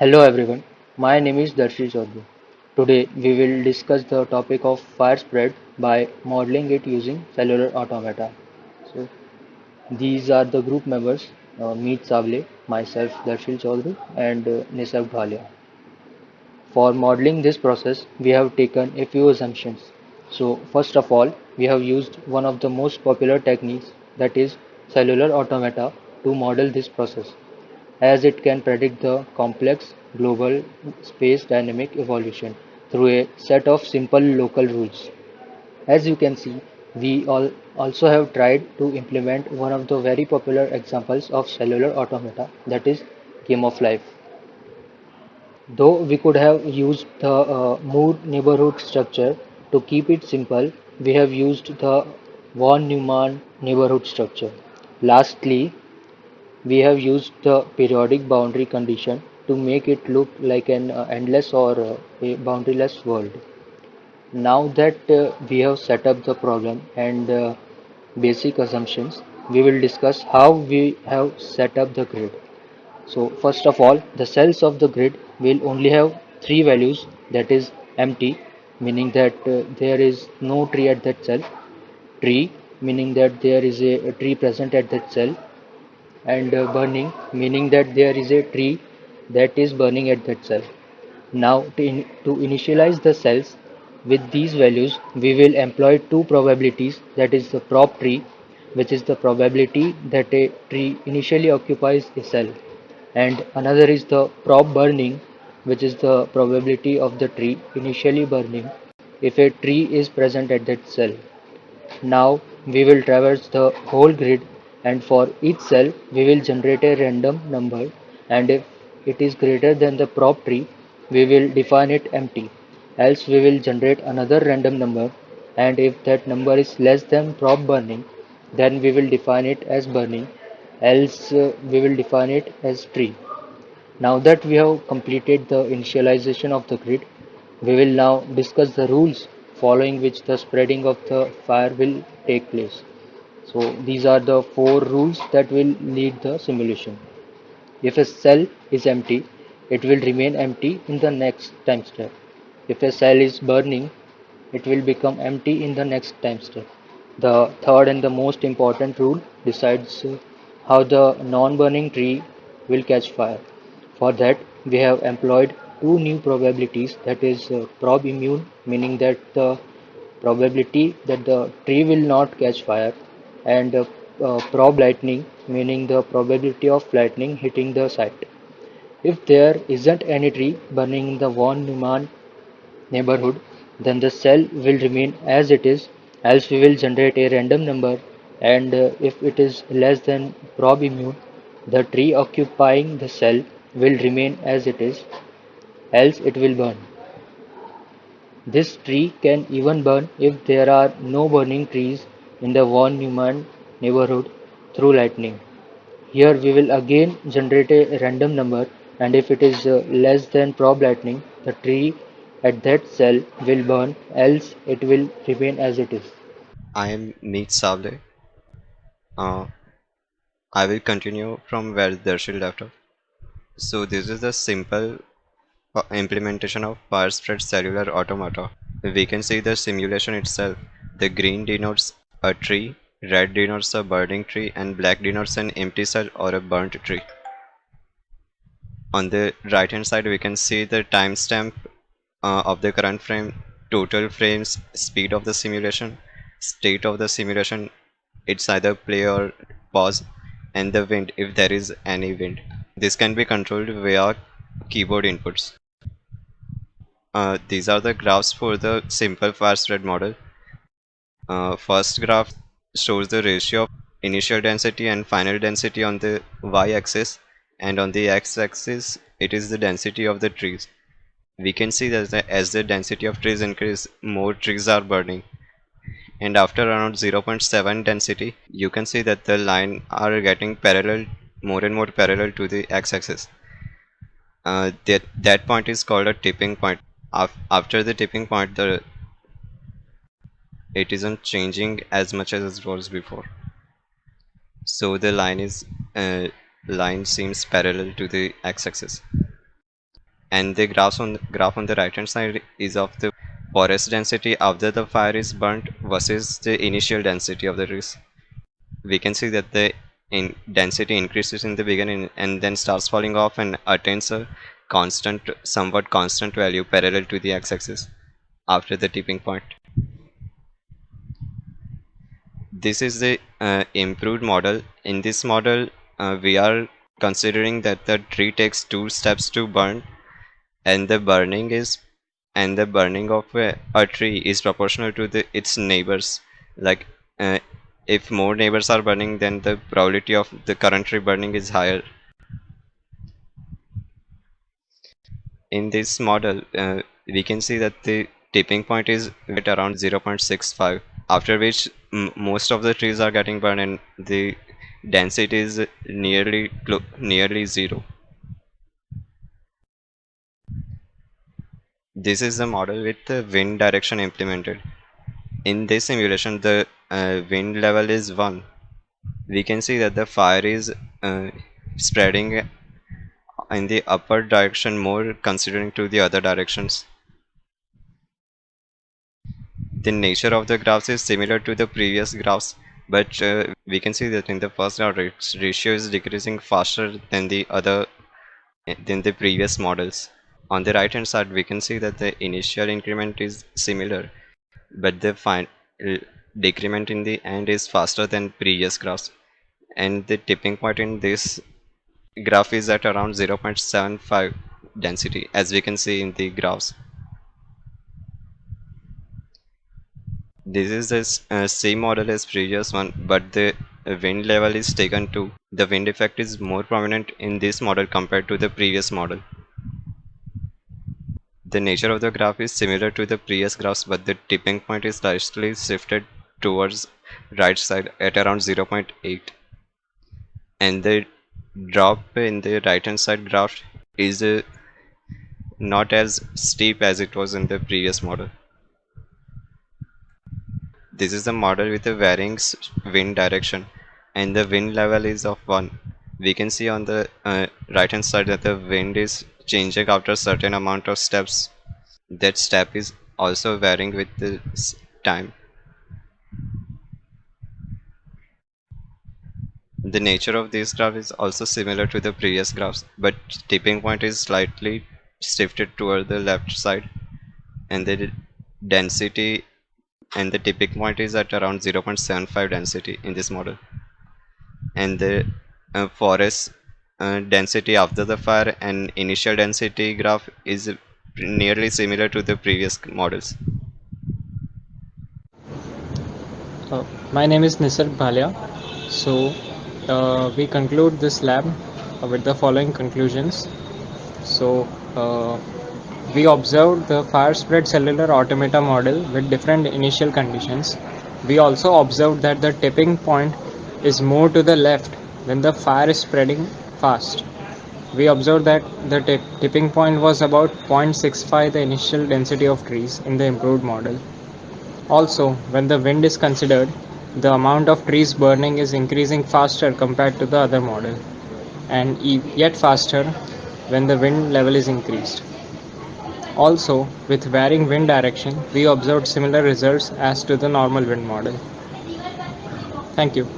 Hello everyone, my name is Darshil Chaudhary. Today we will discuss the topic of fire spread by modeling it using cellular automata. So these are the group members, uh, Meet Savle, myself Darshil Chaudhary and uh, Nisarg Bhalia. For modeling this process, we have taken a few assumptions. So first of all, we have used one of the most popular techniques that is cellular automata to model this process as it can predict the complex global space dynamic evolution through a set of simple local rules. As you can see, we all also have tried to implement one of the very popular examples of cellular automata that is game of life. Though we could have used the uh, Moore neighborhood structure to keep it simple, we have used the von Neumann neighborhood structure. Lastly, we have used the periodic boundary condition to make it look like an uh, endless or uh, a boundaryless world. Now that uh, we have set up the problem and uh, basic assumptions, we will discuss how we have set up the grid. So first of all, the cells of the grid will only have three values that is empty, meaning that uh, there is no tree at that cell, tree, meaning that there is a, a tree present at that cell, and uh, burning meaning that there is a tree that is burning at that cell. Now to, in, to initialize the cells with these values we will employ two probabilities that is the prob tree which is the probability that a tree initially occupies a cell and another is the prob burning which is the probability of the tree initially burning if a tree is present at that cell. Now we will traverse the whole grid and for each cell we will generate a random number and if it is greater than the prob tree we will define it empty else we will generate another random number and if that number is less than prob burning then we will define it as burning else uh, we will define it as tree. Now that we have completed the initialization of the grid, we will now discuss the rules following which the spreading of the fire will take place. So these are the four rules that will lead the simulation. If a cell is empty, it will remain empty in the next time step. If a cell is burning, it will become empty in the next time step. The third and the most important rule decides how the non-burning tree will catch fire. For that, we have employed two new probabilities that is uh, prob immune meaning that the probability that the tree will not catch fire and uh, uh, prob lightning meaning the probability of lightning hitting the site. If there isn't any tree burning in the von Neumann neighborhood, then the cell will remain as it is, else we will generate a random number and uh, if it is less than prob immune, the tree occupying the cell will remain as it is, else it will burn. This tree can even burn if there are no burning trees in the von Neumann neighborhood through lightning. Here we will again generate a random number and if it is uh, less than prob lightning, the tree at that cell will burn else it will remain as it is. I am Meet Savle. Uh, I will continue from where Darshil left off. So this is the simple uh, implementation of fire spread cellular automata. We can see the simulation itself. The green denotes a tree, red denotes a burning tree and black denotes an empty cell or a burnt tree. On the right hand side we can see the timestamp uh, of the current frame, total frames, speed of the simulation, state of the simulation, it's either play or pause and the wind if there is any wind. This can be controlled via keyboard inputs. Uh, these are the graphs for the simple fire spread model. Uh, first graph shows the ratio of initial density and final density on the y-axis and on the x-axis it is the density of the trees. We can see that as the density of trees increase, more trees are burning. And after around 0.7 density you can see that the line are getting parallel more and more parallel to the x-axis. Uh, that that point is called a tipping point. After the tipping point the it isn't changing as much as it was before. So the line is uh, line seems parallel to the x-axis. And the graphs on graph on the right hand side is of the forest density after the fire is burnt versus the initial density of the trees. We can see that the in density increases in the beginning and then starts falling off and attains a constant somewhat constant value parallel to the x-axis after the tipping point this is the uh, improved model. In this model uh, we are considering that the tree takes two steps to burn and the burning is and the burning of a, a tree is proportional to the its neighbors. Like uh, if more neighbors are burning then the probability of the current tree burning is higher. In this model uh, we can see that the tipping point is at around 0.65 after which most of the trees are getting burned and the density is nearly nearly zero. This is the model with the wind direction implemented. In this simulation the uh, wind level is 1 we can see that the fire is uh, spreading in the upper direction more considering to the other directions the nature of the graphs is similar to the previous graphs but uh, we can see that in the first graph ratio is decreasing faster than the other than the previous models. On the right hand side we can see that the initial increment is similar but the final decrement in the end is faster than previous graphs. And the tipping point in this graph is at around 0.75 density as we can see in the graphs this is the uh, same model as previous one but the wind level is taken to the wind effect is more prominent in this model compared to the previous model. The nature of the graph is similar to the previous graphs but the tipping point is slightly shifted towards right side at around 0.8 and the drop in the right hand side graph is uh, not as steep as it was in the previous model this is the model with a varying wind direction and the wind level is of 1 we can see on the uh, right hand side that the wind is changing after certain amount of steps. That step is also varying with the time. The nature of this graph is also similar to the previous graphs, but tipping point is slightly shifted toward the left side and the density and the tipping point is at around 0.75 density in this model and the uh, forest uh, density after the fire and initial density graph is nearly similar to the previous models. Uh, my name is Nisarg Bhalia. So uh, we conclude this lab with the following conclusions. So uh, we observed the fire spread cellular automata model with different initial conditions. We also observed that the tipping point is more to the left when the fire is spreading fast. We observed that the tipping point was about 0.65 the initial density of trees in the improved model. Also, when the wind is considered, the amount of trees burning is increasing faster compared to the other model and yet faster when the wind level is increased. Also, with varying wind direction, we observed similar results as to the normal wind model. Thank you.